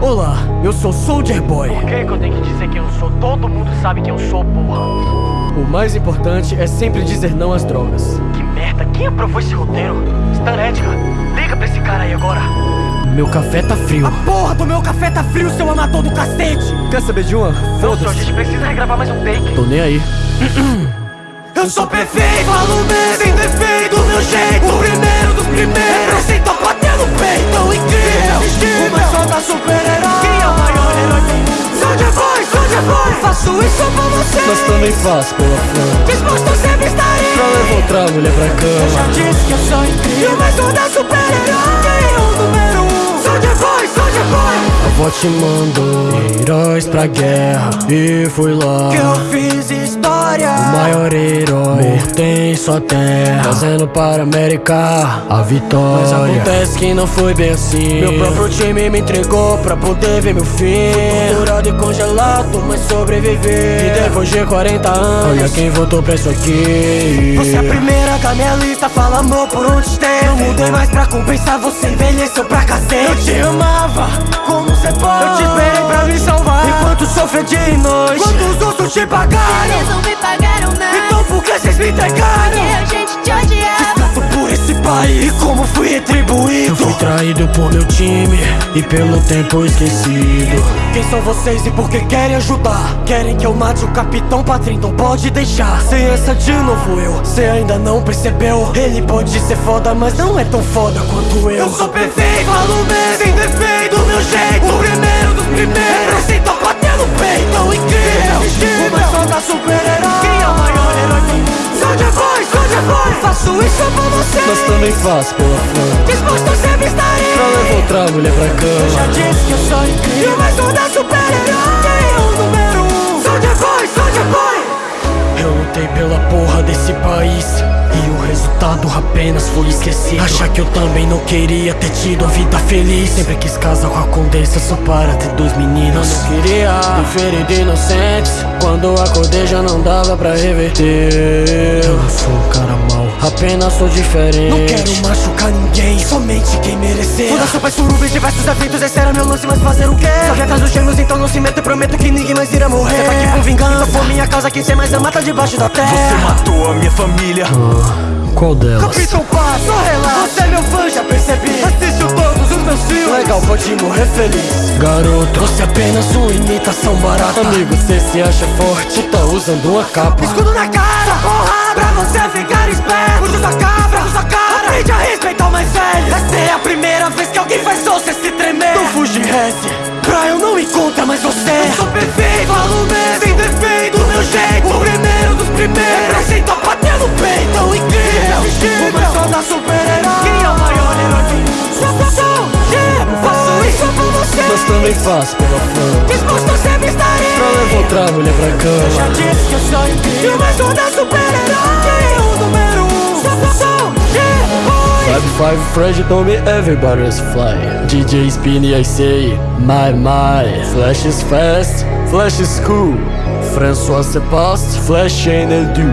Olá, eu sou Soldier Boy. Por que, que eu tenho que dizer quem eu sou? Todo mundo sabe quem eu sou, porra. O mais importante é sempre dizer não às drogas. Que merda, quem aprovou esse roteiro? Stan Edgar, liga pra esse cara aí agora. Meu café tá frio. A porra do meu café tá frio, seu amador do cacete! Quer saber de uma? Senhor, a gente precisa regravar mais um take. Tô nem aí. Eu sou perfeito, falo mesmo, sem defeito, do meu jeito O primeiro dos primeiros, represento a faço isso pra você Mas também faço pela fã. Disposto sempre estarei Pra levar outra mulher pra Eu já cama. disse que eu sou incrível E o mais solta super-herói Quem é o número um? Soldier Boy, Soldier Boy A avó te mandou heróis pra guerra. E fui lá. Que eu fiz história O maior herói. Morto em sua terra. Trazendo para a América a vitória. Mas acontece que não foi bem assim. Meu próprio time me entregou pra poder ver meu fim. Fui torturado e congelado, mas sobrevivi E depois de 40 anos, olha quem voltou pra isso aqui. Você é a primeira da minha lista, fala amor por onde esteve Eu mudei mais pra compensar, você envelheceu pra cacete. Eu te amava, como você pode Eu te esperei pra me salvar. Enquanto sofria dia e noite. Quando os outros te pagaram traído por meu time e pelo tempo esquecido. Quem são vocês e por que querem ajudar? Querem que eu mate o capitão Patrim, não pode deixar. Sem essa de novo eu, cê ainda não percebeu. Ele pode ser foda, mas não é tão foda quanto eu. Eu sou perfeito, falo mesmo, sem defeito, do meu jeito. O primeiro dos primeiros, represento a bater no peito Tão incrível, o mais foda super-herói. Quem é o maior herói do mundo? Soldier Boy, Soldier Boy, faço isso pra você. Mas também faço pela fã Disposto Pra levar outra mulher pra Eu já cama disse que eu sou incrível E o mais foda super-herói Quem é o número um? Soldier Boy, Soldier Boy Eu lutei pela porra desse país E o resultado apenas foi esquecido. Achar que eu também não queria ter tido a vida feliz? Sempre quis casar com a condessa só para ter dois meninos. Eu não queria diferir de inocentes. Quando acordei já não dava pra reverter. Eu não sou um cara mau, apenas sou diferente. Não quero machucar ninguém, somente quem merecer. Muda sopas surubas, diversos eventos, esse era meu lance, mas fazer o quê? Corre atrás dos gêmeos, então não se meta, prometo que ninguém mais irá morrer. Você tá aqui por vingança, então por minha causa, quem cê mais ama tá debaixo da terra. Você matou a minha família. Qual delas? Capitão Paz, só relaxa, você é meu fã, já percebi. Assistiu todos os meus filmes. Legal, pode morrer feliz. Garoto, você é apenas uma imitação barata. Amigo, cê se acha forte, tá usando uma capa. Escudo na cara, porrada Pra você ficar esperto. Usa sua cabra, você Eu sou perfeito, falo mesmo Sem defeito, do meu jeito. O primeiro dos primeiros. Represento a bater no peito Tão incrível, o mais foda super-herói. Quem é o maior herói do mundo? Sou, sou, yeah, faço isso pra você. Mas também faço pela fã Disposto sempre estarei Pra levar outra mulher pra Já cama disse que eu sou incrível E mais foda super-herói Five five told me everybody's fly DJ Spinny I say my my. Flash is fast, Flash is cool. François se passe, Flash ain't do